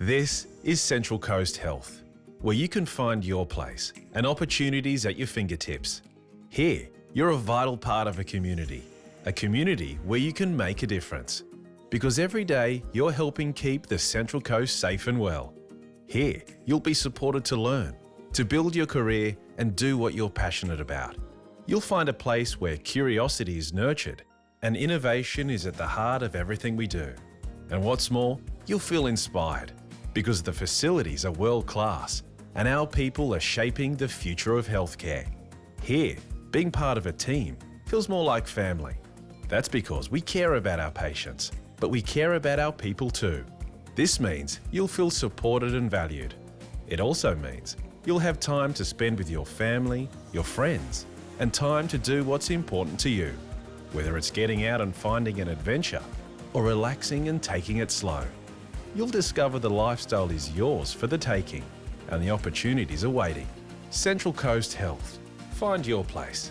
This is Central Coast Health, where you can find your place and opportunities at your fingertips. Here, you're a vital part of a community, a community where you can make a difference. Because every day you're helping keep the Central Coast safe and well. Here, you'll be supported to learn, to build your career and do what you're passionate about. You'll find a place where curiosity is nurtured and innovation is at the heart of everything we do. And what's more, you'll feel inspired because the facilities are world class and our people are shaping the future of healthcare. Here, being part of a team feels more like family. That's because we care about our patients, but we care about our people too. This means you'll feel supported and valued. It also means you'll have time to spend with your family, your friends, and time to do what's important to you, whether it's getting out and finding an adventure or relaxing and taking it slow. You'll discover the lifestyle is yours for the taking and the opportunities are waiting. Central Coast Health. Find your place.